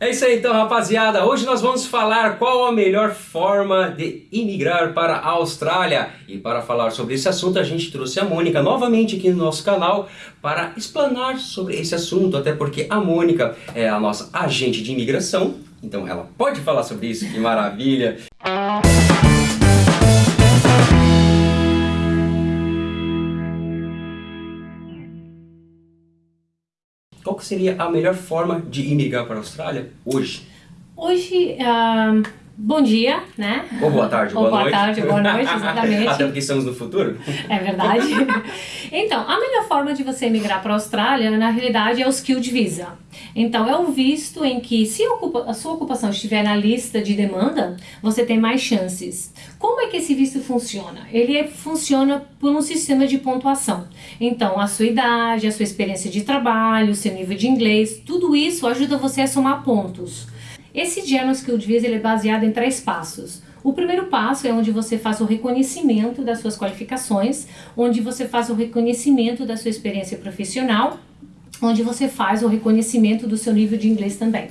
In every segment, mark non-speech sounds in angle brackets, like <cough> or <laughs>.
É isso aí então, rapaziada. Hoje nós vamos falar qual a melhor forma de imigrar para a Austrália. E para falar sobre esse assunto, a gente trouxe a Mônica novamente aqui no nosso canal para explanar sobre esse assunto, até porque a Mônica é a nossa agente de imigração, então ela pode falar sobre isso, que maravilha! Seria a melhor forma de imigrar para a Austrália hoje? Hoje, uh, bom dia, né? Ou boa tarde, Ou boa, boa noite. tarde, boa noite, <laughs> exatamente. Até porque estamos no futuro. É verdade. Então, a melhor forma de você emigrar para a Austrália, na realidade, é o Skilled Visa. Então, é o visto em que, se a sua ocupação estiver na lista de demanda, você tem mais chances. Como é que esse visto funciona? Ele é, funciona por um sistema de pontuação. Então, a sua idade, a sua experiência de trabalho, o seu nível de inglês, tudo isso ajuda você a somar pontos. Esse General Skilled Visa ele é baseado em três passos. O primeiro passo é onde você faz o reconhecimento das suas qualificações, onde você faz o reconhecimento da sua experiência profissional, onde você faz o reconhecimento do seu nível de inglês também.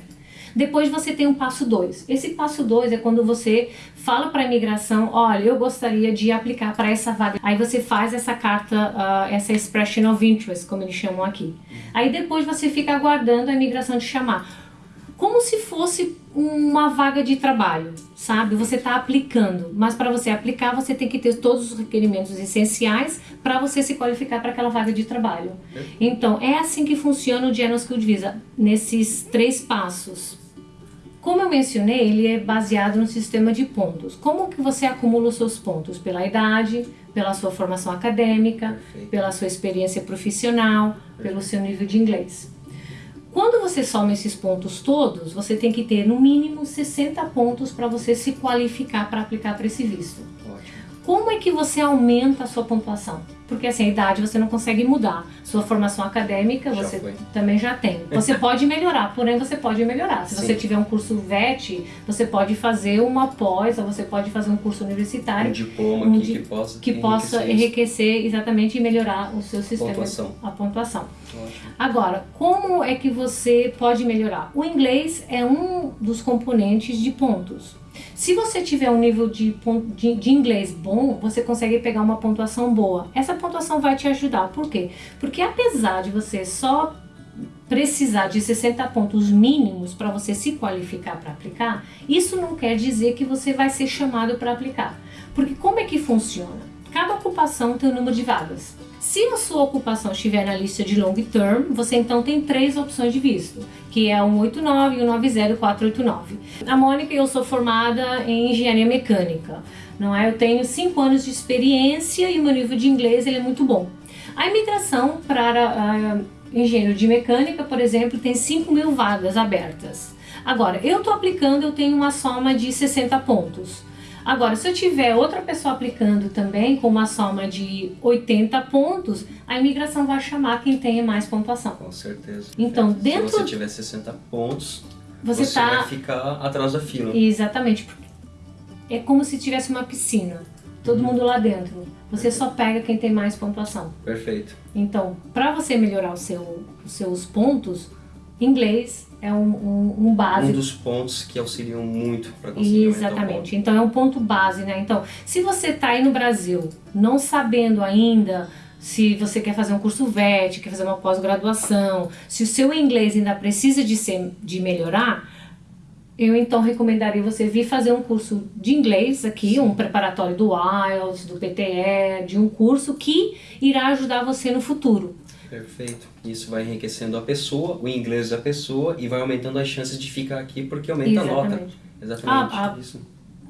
Depois você tem um passo 2. Esse passo 2 é quando você fala para a imigração, olha, eu gostaria de aplicar para essa vaga. Aí você faz essa carta, uh, essa expression of interest, como eles chamam aqui. Aí depois você fica aguardando a imigração te chamar como se fosse uma vaga de trabalho, sabe? Você está aplicando, mas para você aplicar você tem que ter todos os requerimentos essenciais para você se qualificar para aquela vaga de trabalho. Então, é assim que funciona o General Skilled Visa, nesses três passos. Como eu mencionei, ele é baseado no sistema de pontos. Como que você acumula os seus pontos? Pela idade, pela sua formação acadêmica, Perfeito. pela sua experiência profissional, Perfeito. pelo seu nível de inglês. Quando você soma esses pontos todos, você tem que ter no mínimo 60 pontos para você se qualificar para aplicar para esse visto. Ótimo. Como é que você aumenta a sua pontuação? Porque assim, a idade você não consegue mudar. Sua formação acadêmica já você foi. também já tem. Você <laughs> pode melhorar, porém você pode melhorar. Se Sim. você tiver um curso VET, você pode fazer uma pós, ou você pode fazer um curso universitário. Um diploma um que, que possa, que possa enriquecer exatamente e melhorar o seu sistema. Pontuação. A pontuação. Ótimo. Agora, como é que você pode melhorar? O inglês é um dos componentes de pontos. Se você tiver um nível de, de, de, inglês bom, você consegue pegar uma pontuação boa. Essa pontuação vai te ajudar. Por quê? Porque apesar de você só precisar de 60 pontos mínimos para você se qualificar para aplicar, isso não quer dizer que você vai ser chamado para aplicar. Porque como é que funciona? Cada ocupação tem um número de vagas. Se a sua ocupação estiver na lista de long term, você então tem três opções de visto, que é o 189, 190 e o 489. A Mônica, eu sou formada em engenharia mecânica, não é? Eu tenho cinco anos de experiência e o meu nível de inglês ele é muito bom. A imigração para uh, engenheiro de mecânica, por exemplo, tem 5 mil vagas abertas. Agora, eu estou aplicando, eu tenho uma soma de 60 pontos. Agora, se eu tiver outra pessoa aplicando também com uma soma de 80 pontos, a imigração vai chamar quem tenha mais pontuação. Com certeza. Então, dentro... Se você tiver 60 pontos, você, você tá... vai ficar atrás da fila. Exatamente. É como se tivesse uma piscina. Todo uhum. mundo lá dentro. Você só pega quem tem mais pontuação. Perfeito. Então, para você melhorar seu, os seus pontos, Inglês é um, um, um básico. Um dos pontos que auxiliam muito para conseguir Exatamente. Então é um ponto base, né? Então, se você está aí no Brasil não sabendo ainda se você quer fazer um curso VET, quer fazer uma pós-graduação, se o seu inglês ainda precisa de, ser, de melhorar, eu então recomendaria você vir fazer um curso de inglês aqui, um preparatório do IELTS, do PTE, de um curso que irá ajudar você no futuro. Perfeito. Isso vai enriquecendo a pessoa, o inglês da pessoa e vai aumentando as chances de ficar aqui porque aumenta Exatamente. a nota. Exatamente. Ah, ah, isso.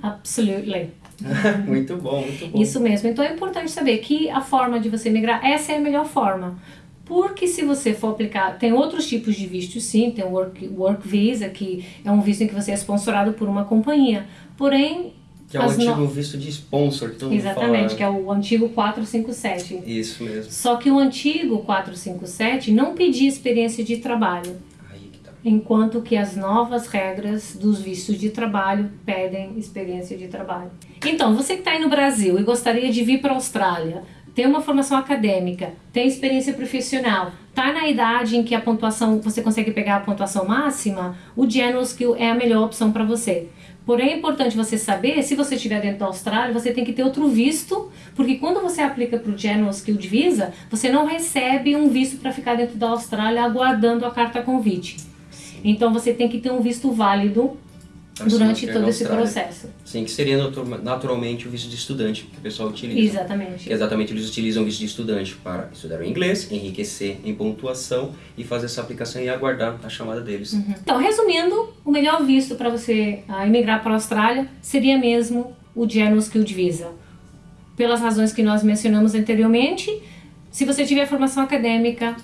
Absolutely. <laughs> muito bom, muito bom. Isso mesmo. Então é importante saber que a forma de você migrar, essa é a melhor forma. Porque se você for aplicar, tem outros tipos de vistos sim, tem o work, work Visa, que é um visto em que você é sponsorado por uma companhia. Porém, que é o antigo no... visto de sponsor, que todo Exatamente, fala... que é o antigo 457. Isso mesmo. Só que o antigo 457 não pedia experiência de trabalho. Aí que tá. Enquanto que as novas regras dos vistos de trabalho pedem experiência de trabalho. Então, você que está aí no Brasil e gostaria de vir para a Austrália, tem uma formação acadêmica, tem experiência profissional, tá na idade em que a pontuação, você consegue pegar a pontuação máxima, o General Skill é a melhor opção para você. Porém, é importante você saber, se você estiver dentro da Austrália, você tem que ter outro visto, porque quando você aplica para o General Skill de Visa, você não recebe um visto para ficar dentro da Austrália aguardando a carta convite. Então, você tem que ter um visto válido durante todo esse processo. Sim, que seria naturalmente o visto de estudante que o pessoal utiliza. Exatamente. Exatamente, eles utilizam o visto de estudante para estudar o inglês, enriquecer em pontuação e fazer essa aplicação e aguardar a chamada deles. Uhum. Então, resumindo, o melhor visto para você uh, emigrar para a Austrália seria mesmo o General Skilled Visa. Pelas razões que nós mencionamos anteriormente, se você tiver formação acadêmica,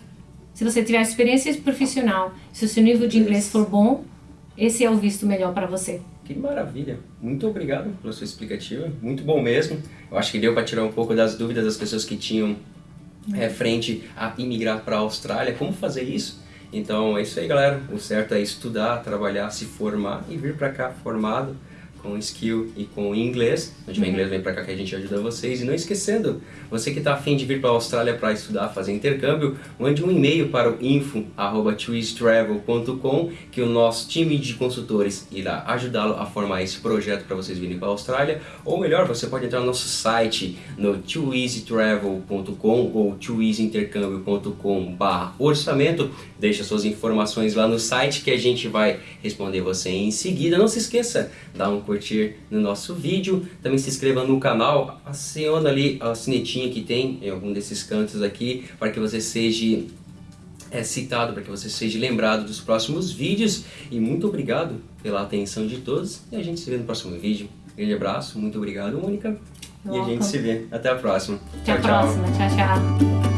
se você tiver experiência profissional, se o seu nível de inglês for bom, esse é o visto melhor para você. Que maravilha! Muito obrigado pela sua explicativa, muito bom mesmo. Eu acho que deu para tirar um pouco das dúvidas das pessoas que tinham é, frente a imigrar para a Austrália, como fazer isso. Então é isso aí galera, o certo é estudar, trabalhar, se formar e vir para cá formado com skill e com inglês. Se tiver uhum. inglês, vem pra cá que a gente ajuda vocês. E não esquecendo, você que está afim de vir para a Austrália para estudar, fazer intercâmbio, mande um e-mail para o info.twistravel.com que o nosso time de consultores irá ajudá-lo a formar esse projeto para vocês virem para a Austrália. Ou melhor, você pode entrar no nosso site no twoeasytravel.com ou twoeasyintercâmbio.com orçamento. Deixa suas informações lá no site que a gente vai responder você em seguida. Não se esqueça, dá um curtir no nosso vídeo, também se inscreva no canal, aciona ali a sinetinha que tem em algum desses cantos aqui, para que você seja é, citado, para que você seja lembrado dos próximos vídeos. E muito obrigado pela atenção de todos e a gente se vê no próximo vídeo. Grande abraço, muito obrigado Mônica. E a gente se vê. Até a próxima. Até tchau, a próxima. Tchau, tchau.